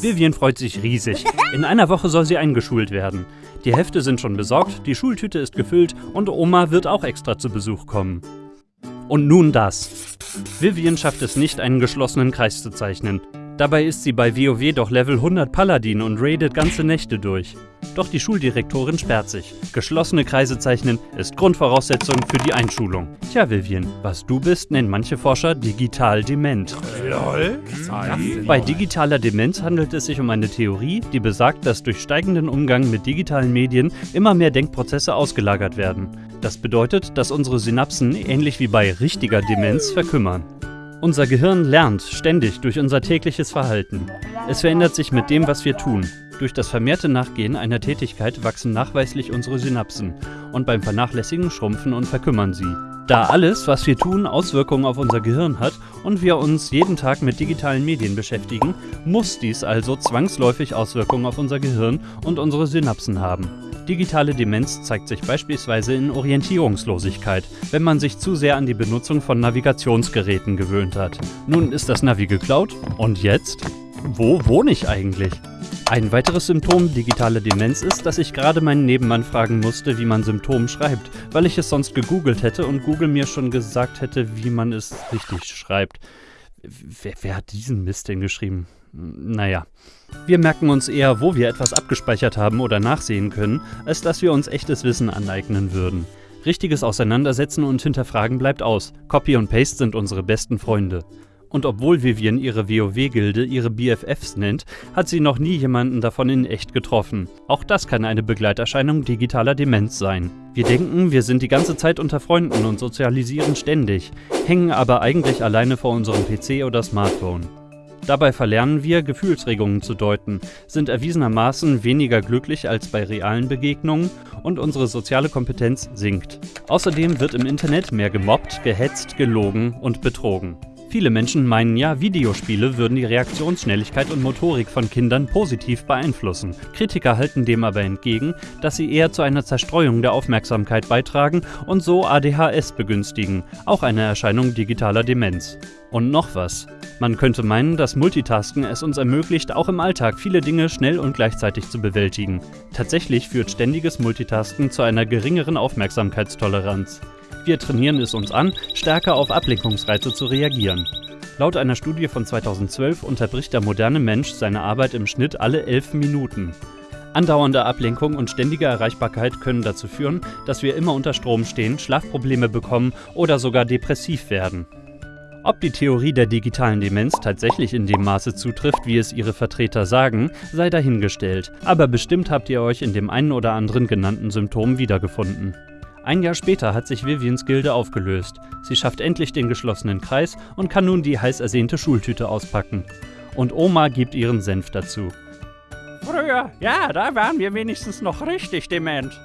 Vivian freut sich riesig. In einer Woche soll sie eingeschult werden. Die Hefte sind schon besorgt, die Schultüte ist gefüllt und Oma wird auch extra zu Besuch kommen. Und nun das. Vivian schafft es nicht, einen geschlossenen Kreis zu zeichnen. Dabei ist sie bei WoW doch Level 100 Paladin und raidet ganze Nächte durch. Doch die Schuldirektorin sperrt sich. Geschlossene Kreise zeichnen ist Grundvoraussetzung für die Einschulung. Tja, Vivian, was du bist, nennen manche Forscher digital dement. Lol? Bei digitaler Demenz handelt es sich um eine Theorie, die besagt, dass durch steigenden Umgang mit digitalen Medien immer mehr Denkprozesse ausgelagert werden. Das bedeutet, dass unsere Synapsen ähnlich wie bei richtiger Demenz verkümmern. Unser Gehirn lernt ständig durch unser tägliches Verhalten. Es verändert sich mit dem, was wir tun. Durch das vermehrte Nachgehen einer Tätigkeit wachsen nachweislich unsere Synapsen und beim Vernachlässigen schrumpfen und verkümmern sie. Da alles, was wir tun, Auswirkungen auf unser Gehirn hat und wir uns jeden Tag mit digitalen Medien beschäftigen, muss dies also zwangsläufig Auswirkungen auf unser Gehirn und unsere Synapsen haben. Digitale Demenz zeigt sich beispielsweise in Orientierungslosigkeit, wenn man sich zu sehr an die Benutzung von Navigationsgeräten gewöhnt hat. Nun ist das Navi geklaut und jetzt? Wo wohne ich eigentlich? Ein weiteres Symptom digitaler Demenz ist, dass ich gerade meinen Nebenmann fragen musste, wie man Symptom schreibt, weil ich es sonst gegoogelt hätte und Google mir schon gesagt hätte, wie man es richtig schreibt. Wer, wer hat diesen Mist denn geschrieben? Naja. Wir merken uns eher, wo wir etwas abgespeichert haben oder nachsehen können, als dass wir uns echtes Wissen aneignen würden. Richtiges Auseinandersetzen und Hinterfragen bleibt aus. Copy und Paste sind unsere besten Freunde. Und obwohl Vivian ihre WoW-Gilde ihre BFFs nennt, hat sie noch nie jemanden davon in echt getroffen. Auch das kann eine Begleiterscheinung digitaler Demenz sein. Wir denken, wir sind die ganze Zeit unter Freunden und sozialisieren ständig, hängen aber eigentlich alleine vor unserem PC oder Smartphone. Dabei verlernen wir, Gefühlsregungen zu deuten, sind erwiesenermaßen weniger glücklich als bei realen Begegnungen und unsere soziale Kompetenz sinkt. Außerdem wird im Internet mehr gemobbt, gehetzt, gelogen und betrogen. Viele Menschen meinen ja, Videospiele würden die Reaktionsschnelligkeit und Motorik von Kindern positiv beeinflussen. Kritiker halten dem aber entgegen, dass sie eher zu einer Zerstreuung der Aufmerksamkeit beitragen und so ADHS begünstigen, auch eine Erscheinung digitaler Demenz. Und noch was. Man könnte meinen, dass Multitasken es uns ermöglicht, auch im Alltag viele Dinge schnell und gleichzeitig zu bewältigen. Tatsächlich führt ständiges Multitasken zu einer geringeren Aufmerksamkeitstoleranz. Wir trainieren es uns an, stärker auf Ablenkungsreize zu reagieren. Laut einer Studie von 2012 unterbricht der moderne Mensch seine Arbeit im Schnitt alle 11 Minuten. Andauernde Ablenkung und ständige Erreichbarkeit können dazu führen, dass wir immer unter Strom stehen, Schlafprobleme bekommen oder sogar depressiv werden. Ob die Theorie der digitalen Demenz tatsächlich in dem Maße zutrifft, wie es ihre Vertreter sagen, sei dahingestellt, aber bestimmt habt ihr euch in dem einen oder anderen genannten Symptom wiedergefunden. Ein Jahr später hat sich Vivians Gilde aufgelöst. Sie schafft endlich den geschlossenen Kreis und kann nun die heiß ersehnte Schultüte auspacken. Und Oma gibt ihren Senf dazu. Früher, ja, da waren wir wenigstens noch richtig dement.